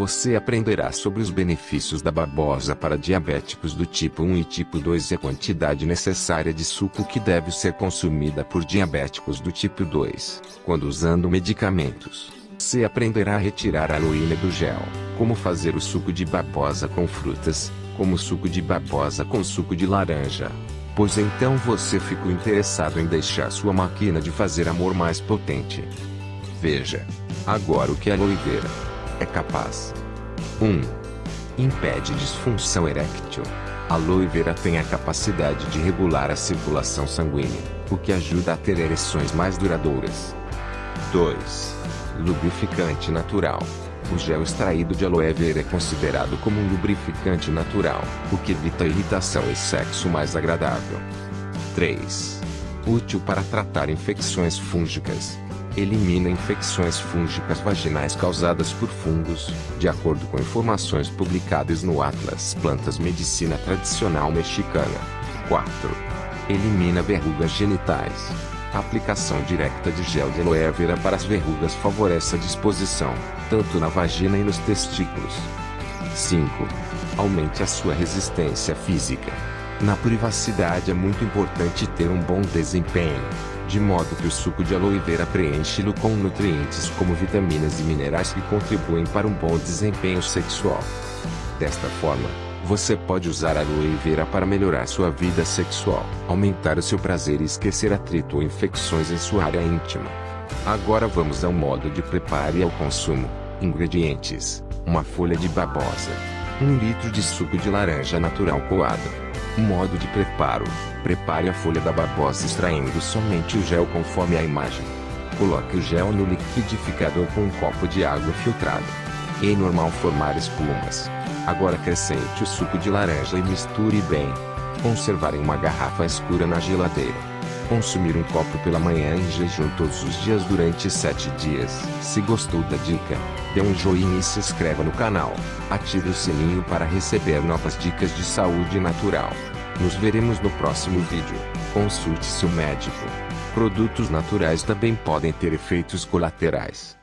Você aprenderá sobre os benefícios da babosa para diabéticos do tipo 1 e tipo 2 e a quantidade necessária de suco que deve ser consumida por diabéticos do tipo 2, quando usando medicamentos. Você aprenderá a retirar a aloína do gel, como fazer o suco de babosa com frutas, como suco de babosa com suco de laranja. Pois então você ficou interessado em deixar sua máquina de fazer amor mais potente. Veja. Agora o que a aloe vera é capaz. 1. Impede disfunção eréctil. A aloe vera tem a capacidade de regular a circulação sanguínea, o que ajuda a ter ereções mais duradouras. 2. Lubrificante natural. O gel extraído de aloe vera é considerado como um lubrificante natural, o que evita irritação e sexo mais agradável. 3. Útil para tratar infecções fúngicas. Elimina infecções fúngicas vaginais causadas por fungos, de acordo com informações publicadas no Atlas Plantas Medicina Tradicional Mexicana. 4. Elimina verrugas genitais. A aplicação direta de gel de aloe vera para as verrugas favorece a disposição, tanto na vagina e nos testículos. 5. Aumente a sua resistência física. Na privacidade é muito importante ter um bom desempenho, de modo que o suco de aloe vera preenche-lo com nutrientes como vitaminas e minerais que contribuem para um bom desempenho sexual. Desta forma, você pode usar aloe vera para melhorar sua vida sexual, aumentar o seu prazer e esquecer atrito ou infecções em sua área íntima. Agora vamos ao modo de preparo e ao consumo. Ingredientes: uma folha de babosa, um litro de suco de laranja natural coado. Modo de preparo: prepare a folha da babosa extraindo somente o gel conforme a imagem. Coloque o gel no liquidificador com um copo de água filtrada. É normal formar espumas. Agora acrescente o suco de laranja e misture bem. Conservar em uma garrafa escura na geladeira. Consumir um copo pela manhã em jejum todos os dias durante 7 dias. Se gostou da dica, dê um joinha e se inscreva no canal. Ative o sininho para receber novas dicas de saúde natural. Nos veremos no próximo vídeo. Consulte seu médico. Produtos naturais também podem ter efeitos colaterais.